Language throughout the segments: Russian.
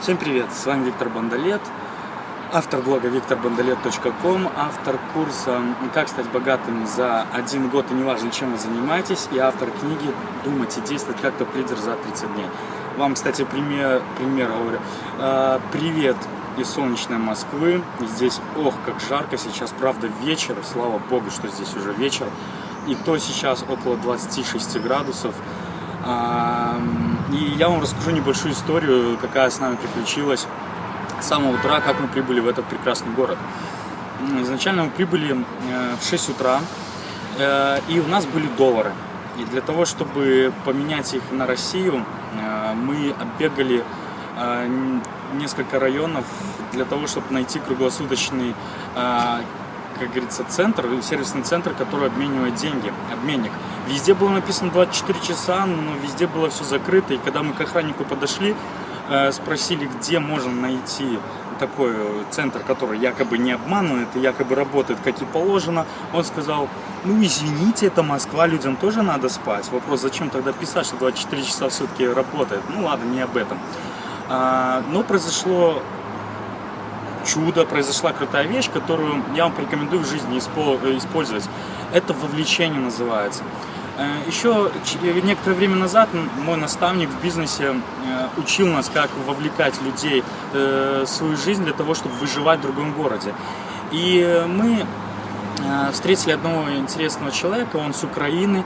Всем привет, с вами Виктор Бондолет, автор блога викторбондолет.ком, автор курса «Как стать богатым за один год и неважно, чем вы занимаетесь» и автор книги «Думать и действовать как топ-лидер за 30 дней». Вам, кстати, пример, пример говорю. А, привет из солнечной Москвы. Здесь, ох, как жарко сейчас, правда, вечер, слава богу, что здесь уже вечер. И то сейчас около 26 градусов. И я вам расскажу небольшую историю, какая с нами приключилась с самого утра, как мы прибыли в этот прекрасный город. Изначально мы прибыли э, в 6 утра, э, и у нас были доллары. И для того, чтобы поменять их на Россию, э, мы оббегали несколько районов для того, чтобы найти круглосуточный как говорится, центр, сервисный центр, который обменивает деньги, обменник. Везде было написано 24 часа, но везде было все закрыто. И когда мы к охраннику подошли, э, спросили, где можно найти такой центр, который якобы не обманывает якобы работает как и положено, он сказал, ну извините, это Москва, людям тоже надо спать. Вопрос, зачем тогда писать, что 24 часа в сутки работает? Ну ладно, не об этом. А, но произошло чудо, произошла крутая вещь, которую я вам порекомендую в жизни э, использовать. Это вовлечение называется. Э, Еще некоторое время назад мой наставник в бизнесе э, учил нас, как вовлекать людей в свою жизнь для того, чтобы выживать в другом городе. И мы встретили одного интересного человека, он с Украины,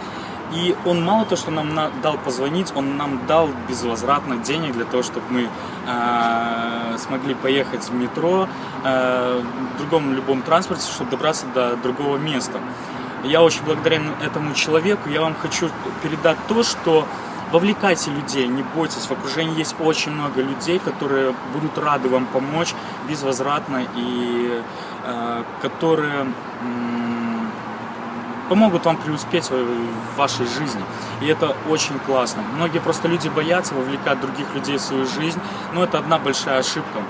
и он мало то, что нам дал позвонить, он нам дал безвозвратно денег для того, чтобы мы э, смогли поехать в метро, э, в другом любом транспорте, чтобы добраться до другого места. Я очень благодарен этому человеку. Я вам хочу передать то, что вовлекайте людей, не бойтесь. В окружении есть очень много людей, которые будут рады вам помочь безвозвратно и э, которые... Э, помогут вам преуспеть в вашей жизни. И это очень классно. Многие просто люди боятся вовлекать других людей в свою жизнь, но это одна большая ошибка.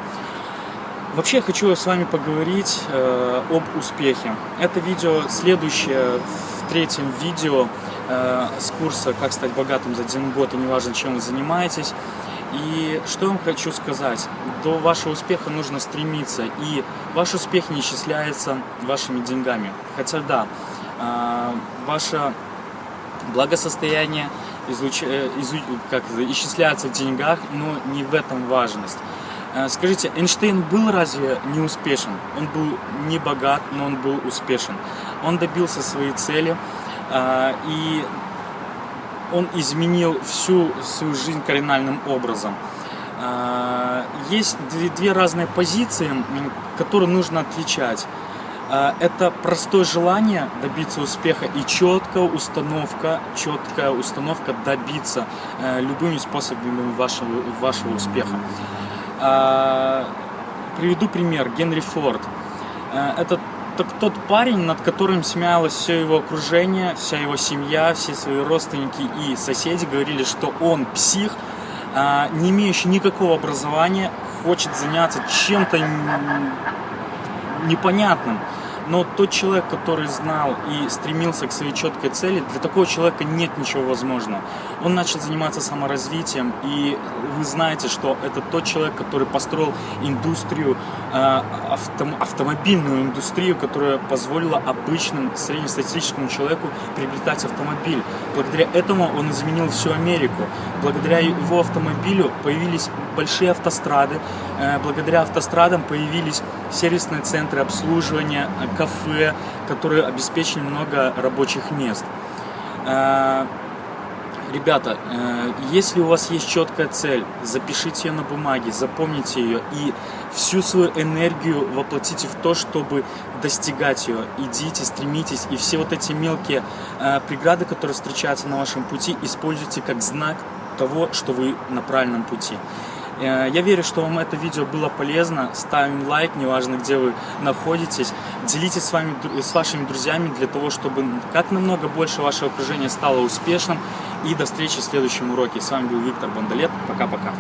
Вообще я хочу с вами поговорить э, об успехе. Это видео следующее в третьем видео э, с курса «Как стать богатым за один год и неважно, чем вы занимаетесь». И что я вам хочу сказать, до вашего успеха нужно стремиться, и ваш успех не исчисляется вашими деньгами. Хотя да, ваше благосостояние излуч... Э, изу... как исчисляется в деньгах, но не в этом важность. Э, скажите, Эйнштейн был разве не успешен? Он был не богат, но он был успешен. Он добился своей цели, а, и он изменил всю свою жизнь кардинальным образом. А, есть две разные позиции, которые нужно отличать. А, это простое желание добиться успеха и четкая установка, четкая установка добиться э, любыми способами вашего, вашего успеха. А, приведу пример. Генри Форд. Э, это тот парень, над которым смеялось все его окружение, вся его семья, все свои родственники и соседи говорили, что он псих, а, не имеющий никакого образования, хочет заняться чем-то непонятным. Но тот человек, который знал и стремился к своей четкой цели, для такого человека нет ничего возможного. Он начал заниматься саморазвитием, и вы знаете, что это тот человек, который построил индустрию, э, авто, автомобильную индустрию, которая позволила обычному среднестатистическому человеку приобретать автомобиль. Благодаря этому он изменил всю Америку. Благодаря его автомобилю появились большие автострады, э, благодаря автострадам появились сервисные центры обслуживания, кафе, которые обеспечили много рабочих мест. Э, ребята, э, если у вас есть четкая цель, запишите ее на бумаге, запомните ее и всю свою энергию воплотите в то, чтобы достигать ее. Идите, стремитесь, и все вот эти мелкие э, преграды, которые встречаются на вашем пути, используйте как знак того, что вы на правильном пути. Э, я верю, что вам это видео было полезно. Ставим лайк, неважно где вы находитесь. Делитесь с, вами, с вашими друзьями для того, чтобы как намного больше ваше окружение стало успешным. И до встречи в следующем уроке. С вами был Виктор Бондолет. Пока-пока.